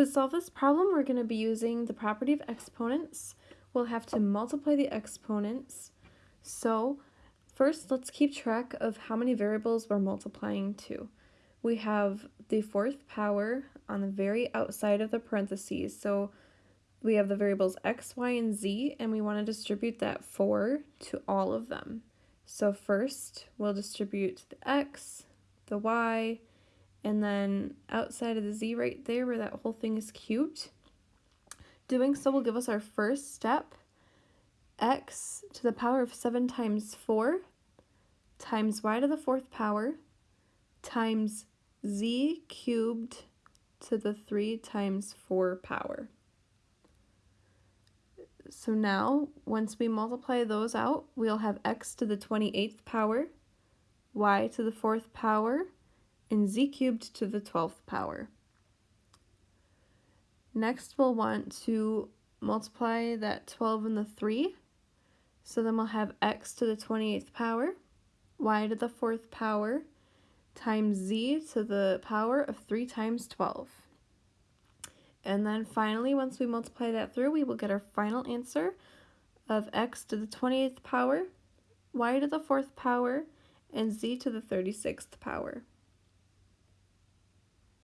To solve this problem, we're going to be using the property of exponents. We'll have to multiply the exponents. So first, let's keep track of how many variables we're multiplying to. We have the fourth power on the very outside of the parentheses. So we have the variables x, y, and z, and we want to distribute that 4 to all of them. So first, we'll distribute the x, the y, and then outside of the z right there where that whole thing is cubed. Doing so will give us our first step, x to the power of 7 times 4 times y to the fourth power times z cubed to the 3 times 4 power. So now, once we multiply those out, we'll have x to the 28th power, y to the 4th power, and z cubed to the 12th power. Next, we'll want to multiply that 12 and the 3. So then we'll have x to the 28th power, y to the 4th power, times z to the power of 3 times 12. And then finally, once we multiply that through, we will get our final answer of x to the 28th power, y to the 4th power, and z to the 36th power.